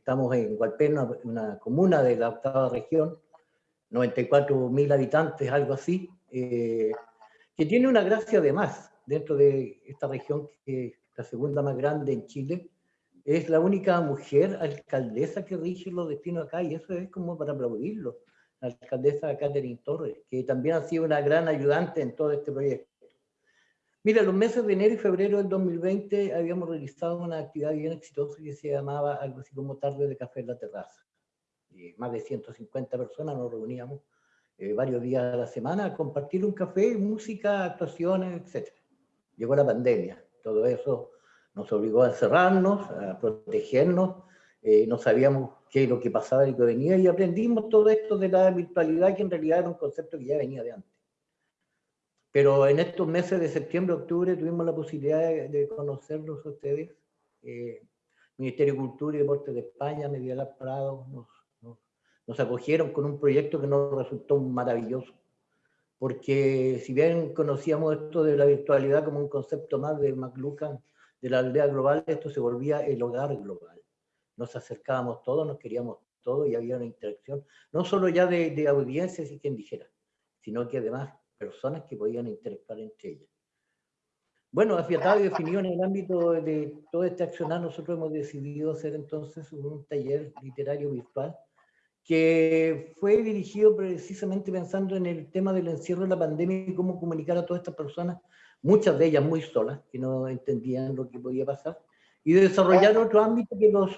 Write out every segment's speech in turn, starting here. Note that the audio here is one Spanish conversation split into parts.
estamos en Hualpén, una, comuna de la octava región, 94.000 habitantes, algo así, eh, que tiene una gracia además dentro de esta región, que es la segunda más grande en Chile, es la única mujer alcaldesa que rige los destinos acá, y eso es como para aplaudirlo, la alcaldesa Catherine Torres, que también ha sido una gran ayudante en todo este proyecto. Mira, los meses de enero y febrero del 2020 habíamos realizado una actividad bien exitosa que se llamaba algo así como Tarde de Café en la Terraza. Y más de 150 personas nos reuníamos eh, varios días a la semana a compartir un café, música, actuaciones, etc. Llegó la pandemia, todo eso nos obligó a encerrarnos, a protegernos, eh, no sabíamos qué es lo que pasaba y qué venía, y aprendimos todo esto de la virtualidad, que en realidad era un concepto que ya venía de antes. Pero en estos meses de septiembre, octubre, tuvimos la posibilidad de, conocerlos a ustedes. Eh, Ministerio de Cultura y Deportes de España, Medialab Prado, nos, nos, nos, acogieron con un proyecto que nos resultó maravilloso. Porque si bien conocíamos esto de la virtualidad como un concepto más de McLuhan, de la aldea global, esto se volvía el hogar global. Nos acercábamos todos, nos queríamos todos y había una interacción, no solo ya de, de audiencias y quien dijera, sino que además personas que podían interactuar entre ellas. Bueno, afiatado y definido en el ámbito de todo este accionar, nosotros hemos decidido hacer entonces un taller literario virtual que fue dirigido precisamente pensando en el tema del encierro de la pandemia y cómo comunicar a todas estas personas muchas de ellas muy solas, que no entendían lo que podía pasar, y desarrollar otro ámbito que los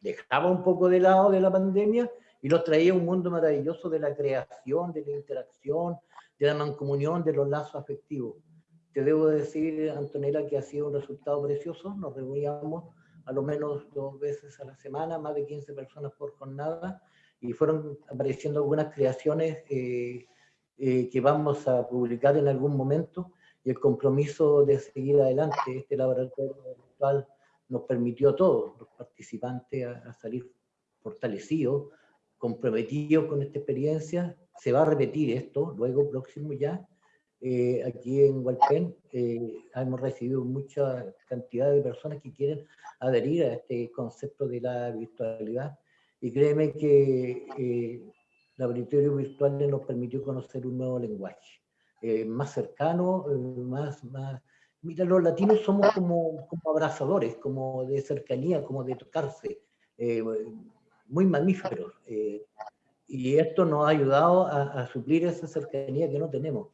dejaba un poco de lado de la pandemia y los traía a un mundo maravilloso de la creación, de la interacción, de la mancomunión, de los lazos afectivos. Te debo decir, Antonella, que ha sido un resultado precioso. Nos reuníamos a lo menos dos veces a la semana, más de 15 personas por jornada, y fueron apareciendo algunas creaciones eh, eh, que vamos a publicar en algún momento y el compromiso de seguir adelante. Este laboratorio virtual nos permitió a todos los participantes a, salir fortalecidos, comprometidos con esta experiencia. Se va a repetir esto luego, próximo ya. Eh, aquí en Hualpén eh, hemos recibido mucha cantidad de personas que quieren adherir a este concepto de la virtualidad. Y créeme que eh, el laboratorio virtual nos permitió conocer un nuevo lenguaje eh, más cercano, eh, más, más... Mira, los latinos somos como, como abrazadores, como de cercanía, como de tocarse, eh, muy mamíferos. Y esto nos ha ayudado a, suplir esa cercanía que no tenemos.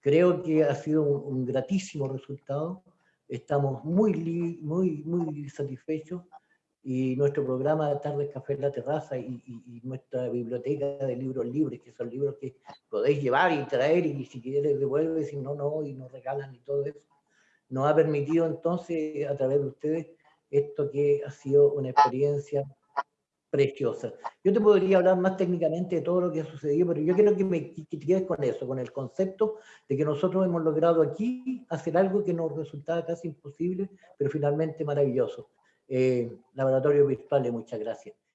Creo que ha sido un, gratísimo resultado. Estamos muy, muy, muy satisfechos y nuestro programa de Tardes Café en la Terraza y, nuestra biblioteca de libros libres, que son libros que podéis llevar y traer y si quieres devuelve, si no, no, y nos regalan y todo eso, nos ha permitido entonces a través de ustedes esto que ha sido una experiencia preciosa. Yo te podría hablar más técnicamente de todo lo que ha sucedido, pero yo quiero que me que te quedes con eso, con el concepto de que nosotros hemos logrado aquí hacer algo que nos resultaba casi imposible, pero finalmente maravilloso. Eh, laboratorio Virtual, muchas gracias.